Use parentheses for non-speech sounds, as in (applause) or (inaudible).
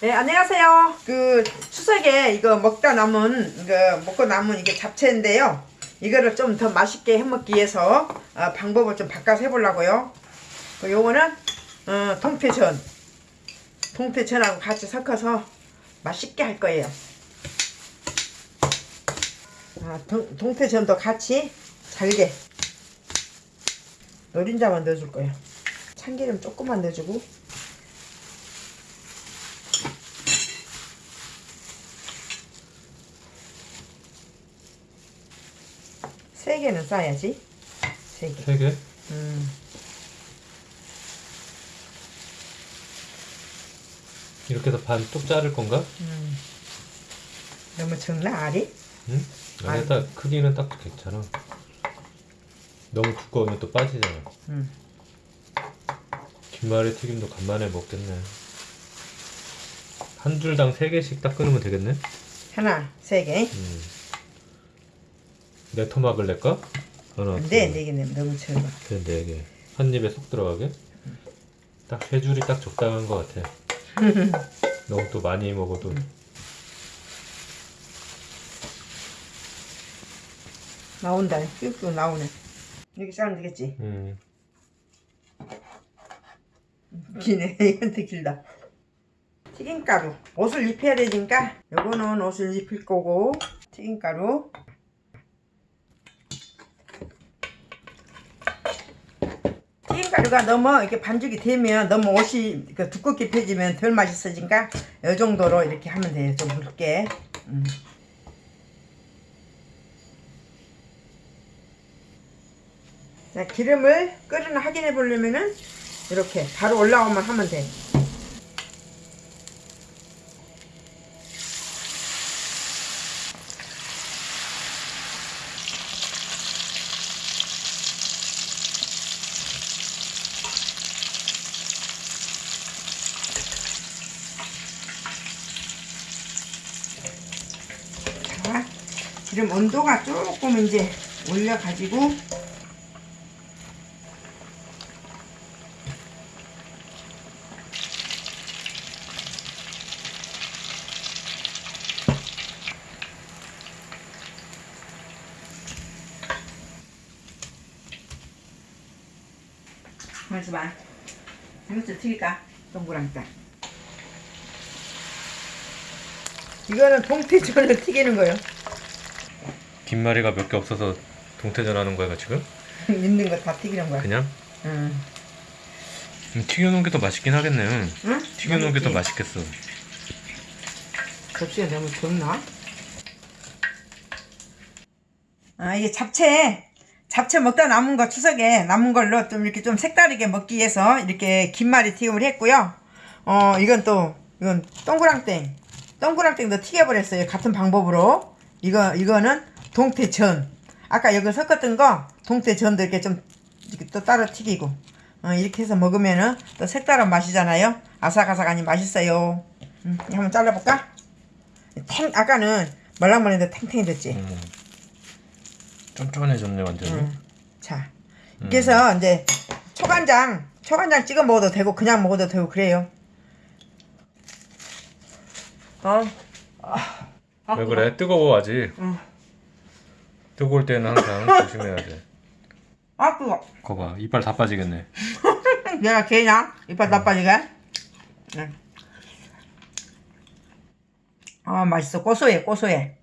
네, 안녕하세요. 그 추석에 이거 먹다 남은 이거 먹고 남은 이게 잡채인데요. 이거를 좀 더 맛있게 해먹기 위해서 어, 방법을 좀 바꿔서 해보려고요. 그 요거는 어, 통태전, 통태전하고 같이 섞어서 맛있게 할 거예요. 아, 동, 동태전도 같이 잘게 노린자만 넣어줄 거예요. 참기름 조금만 넣어주고 세 개는 싸야지. 세 개. 세 개? 음. 이렇게 해서 반뚝 자를 건가? 음. 너무 적나 알이? 응? 아니, 딱 크기는 딱 괜찮아. 너무 두꺼우면 또 빠지잖아. 음. 김말이 튀김도 간만에 먹겠네. 한 줄당 세 개씩 딱 끊으면 되겠네? 하나, 세 개. 음. 내 토막을 낼까? 하나, 안돼, 둘, 네 개는 너무 적어. 셋, 네 개. 한 입에 쏙 들어가게? 딱 세 줄이 딱 적당한 것 같아. (laughs) 너무 또 많이 먹어도 나온다. 쭉 나오네. 이렇게 자르면 되겠지? 음. 기네. 이건 더 길다. 튀김가루. 옷을 입혀야 되니까 요거는 옷을 입힐 거고 튀김가루. 튀김 가루가 너무 이렇게 반죽이 되면 너무 옷이 그 두껍게 펴지면 덜 맛있어지니까 이 정도로 이렇게 하면 돼요. 좀 굵게. 음. 자, 기름을 끓이나 확인해 보려면은 이렇게 바로 올라오면 하면 돼. 자, 기름 온도가 조금 이제 올려가지고 봐. 이것도 튀길까? 동그랑까. 이거는 동태전을 튀기는 거예요. 김말이가 몇 개 없어서 동태전 하는 거야 지금? (laughs) 있는 거 다 튀기는 거야. 그냥? 응. 음, 튀겨놓은 게 더 맛있긴 하겠네. 응? 튀겨놓은 게 더? 맛있겠어. 접시가 너무 적나? 아 이게 잡채 잡채 먹다 남은 거 추석에 남은 걸로 좀 이렇게 좀 색다르게 먹기 위해서 이렇게 김말이 튀김을 했고요. 어 이건 또 이건 동그랑땡 동그랑땡도 튀겨버렸어요. 같은 방법으로 이거 이거는 동태전 아까 여기 섞었던 거 동태전도 이렇게 좀 이렇게 또 따로 튀기고 어, 이렇게 해서 먹으면은 또 색다른 맛이잖아요. 아삭아삭하니 맛있어요. 음, 한번 잘라볼까? 탱 아까는 말랑말랑한데 탱탱해졌지. 음. 쫀쫀해졌네 완전히. 음. 자, 그래서 이제 초간장 초간장 찍어 먹어도 되고 그냥 먹어도 되고 그래요. 어. 아, 왜 그래? 뜨거워 아직. 응. 뜨거울 때는 항상 (laughs) 조심해야 돼. 아 뜨거. 거봐 이빨 다 빠지겠네. (laughs) 내가 개냐? 이빨 나빠지게. 응. 아 맛있어 고소해 고소해.